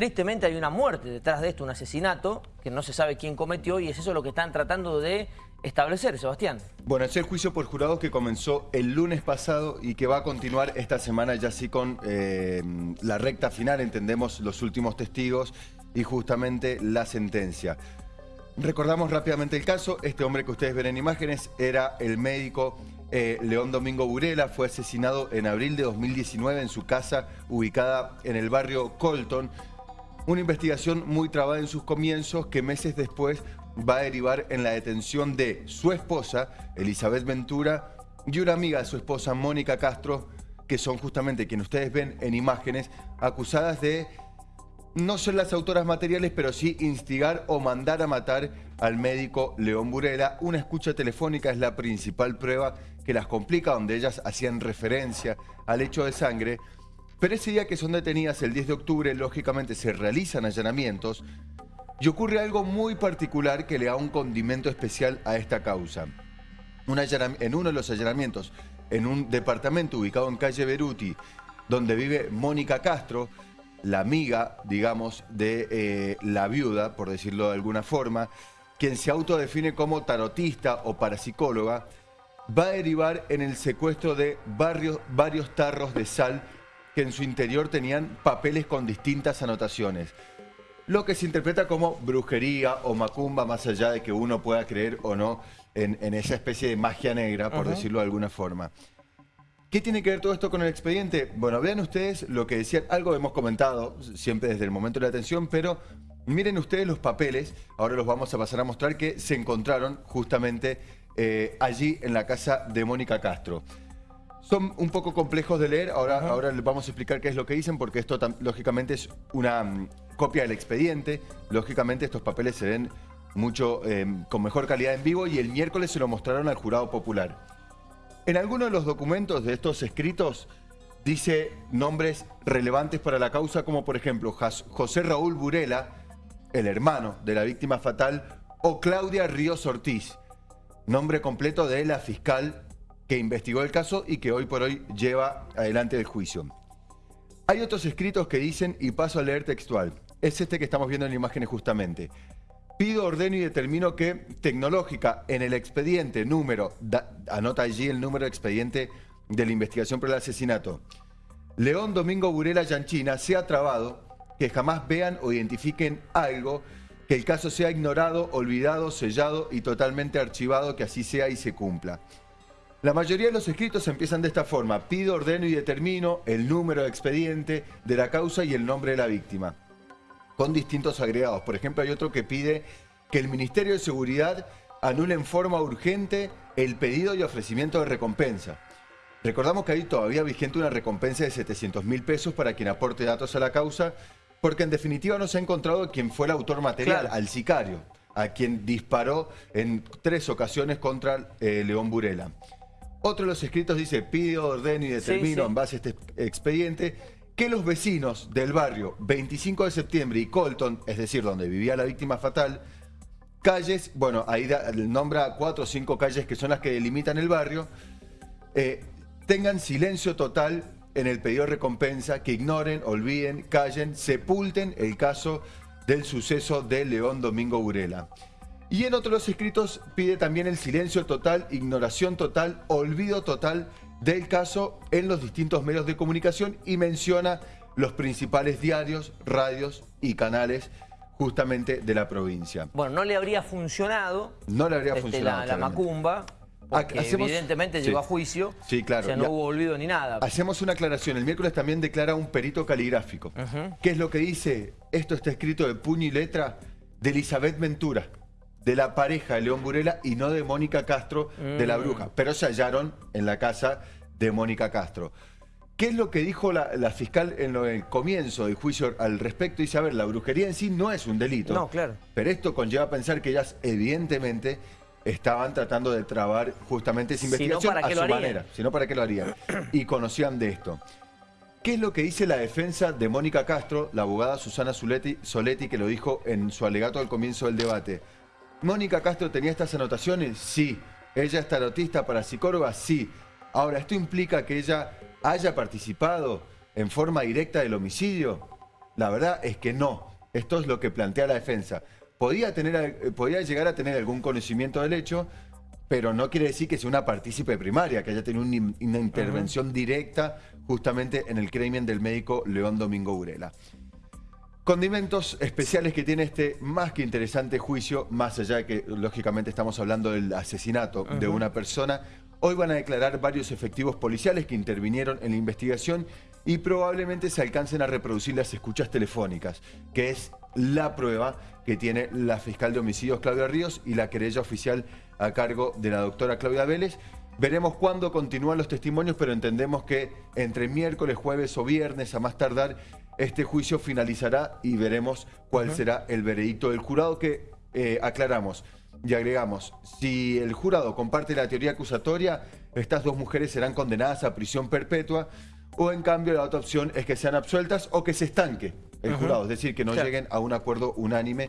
tristemente hay una muerte detrás de esto, un asesinato, que no se sabe quién cometió y es eso lo que están tratando de establecer, Sebastián. Bueno, es el juicio por jurados que comenzó el lunes pasado y que va a continuar esta semana ya así con eh, la recta final, entendemos los últimos testigos y justamente la sentencia. Recordamos rápidamente el caso, este hombre que ustedes ven en imágenes era el médico eh, León Domingo Burela, fue asesinado en abril de 2019 en su casa ubicada en el barrio Colton. Una investigación muy trabada en sus comienzos que meses después va a derivar en la detención de su esposa, Elizabeth Ventura, y una amiga de su esposa, Mónica Castro, que son justamente quienes ustedes ven en imágenes, acusadas de no ser las autoras materiales, pero sí instigar o mandar a matar al médico León Burela. Una escucha telefónica es la principal prueba que las complica, donde ellas hacían referencia al hecho de sangre. Pero ese día que son detenidas, el 10 de octubre, lógicamente se realizan allanamientos y ocurre algo muy particular que le da un condimento especial a esta causa. en uno de los allanamientos, en un departamento ubicado en calle Beruti, donde vive Mónica Castro, la amiga, digamos, de eh, la viuda, por decirlo de alguna forma, quien se autodefine como tarotista o parapsicóloga, va a derivar en el secuestro de varios tarros de sal que en su interior tenían papeles con distintas anotaciones. Lo que se interpreta como brujería o macumba, más allá de que uno pueda creer o no en, esa especie de magia negra, por decirlo de alguna forma. ¿Qué tiene que ver todo esto con el expediente? Bueno, vean ustedes lo que decían, algo hemos comentado siempre desde el momento de la atención, pero miren ustedes los papeles, ahora los vamos a pasar a mostrar, que se encontraron justamente eh, allí en la casa de Mónica Castro. Son un poco complejos de leer, ahora, ahora les vamos a explicar qué es lo que dicen, porque esto lógicamente es una mm, copia del expediente, lógicamente estos papeles se ven mucho eh, con mejor calidad en vivo y el miércoles se lo mostraron al jurado popular. En algunos de los documentos de estos escritos dice nombres relevantes para la causa, como por ejemplo José Raúl Burela, el hermano de la víctima fatal, o Claudia Ríos Ortiz, nombre completo de la fiscal que investigó el caso y que hoy por hoy lleva adelante el juicio. Hay otros escritos que dicen, y paso a leer textual, es este que estamos viendo en imágenes justamente. Pido, ordeno y determino que tecnológica en el expediente número, anota allí el número de expediente de la investigación por el asesinato, León Domingo Burela Yanchina sea trabado, que jamás vean o identifiquen algo, que el caso sea ignorado, olvidado, sellado y totalmente archivado, que así sea y se cumpla. La mayoría de los escritos empiezan de esta forma. Pido, ordeno y determino el número de expediente de la causa y el nombre de la víctima con distintos agregados. Por ejemplo, hay otro que pide que el Ministerio de Seguridad anule en forma urgente el pedido y ofrecimiento de recompensa. Recordamos que hay todavía vigente una recompensa de 700 mil pesos para quien aporte datos a la causa, porque en definitiva no se ha encontrado quien fue el autor material, al sicario, a quien disparó en tres ocasiones contra eh, León Burela. Otro de los escritos dice, pido, ordeno y determino en base a este expediente que los vecinos del barrio 25 de septiembre y Colton, es decir, donde vivía la víctima fatal, calles, bueno, ahí nombra cuatro o cinco calles que son las que delimitan el barrio, eh, tengan silencio total en el pedido de recompensa, que ignoren, olviden, callen, sepulten el caso del suceso de León Domingo Burela. Y en otros escritos pide también el silencio total, ignoración total, olvido total del caso en los distintos medios de comunicación y menciona los principales diarios, radios y canales justamente de la provincia. Bueno, no le habría funcionado, no le habría este, la, macumba, porque evidentemente llegó a juicio, sí, claro. o sea, no hubo olvido ni nada. Hacemos una aclaración, el miércoles también declara un perito caligráfico. ¿Qué es lo que dice? Esto está escrito de puño y letra de Elizabeth Ventura de la pareja de León Burela y no de Mónica Castro de la mm. bruja. Pero se hallaron en la casa de Mónica Castro. ¿Qué es lo que dijo la, fiscal en el comienzo del juicio al respecto? Dice, a ver, la brujería en sí no es un delito. No, claro. Pero esto conlleva a pensar que ellas evidentemente estaban tratando de trabar justamente esa investigación a su manera. Si no, ¿para qué lo harían? Y conocían de esto. ¿Qué es lo que dice la defensa de Mónica Castro, la abogada Susana Soletti, que lo dijo en su alegato al comienzo del debate? ¿Mónica Castro tenía estas anotaciones? Sí. ¿Ella es tarotista para psicóloga? Sí. Ahora, ¿esto implica que ella haya participado en forma directa del homicidio? La verdad es que no. Esto es lo que plantea la defensa. Podía, tener, eh, podía llegar a tener algún conocimiento del hecho, pero no quiere decir que sea una partícipe primaria, que haya tenido un- una intervención directa justamente en el crimen del médico León Domingo Urela. Condimentos especiales que tiene este más que interesante juicio, más allá de que lógicamente estamos hablando del asesinato de una persona. Hoy van a declarar varios efectivos policiales que intervinieron en la investigación y probablemente se alcancen a reproducir las escuchas telefónicas, que es la prueba que tiene la fiscal de homicidios Claudia Ríos y la querella oficial a cargo de la doctora Claudia Vélez. Veremos cuándo continúan los testimonios, pero entendemos que entre miércoles, jueves o viernes, a más tardar, este juicio finalizará y veremos cuál será el veredicto del jurado que eh, aclaramos y agregamos. Si el jurado comparte la teoría acusatoria, estas dos mujeres serán condenadas a prisión perpetua o en cambio la otra opción es que sean absueltas o que se estanque el jurado, es decir, que no Claro. lleguen a un acuerdo unánime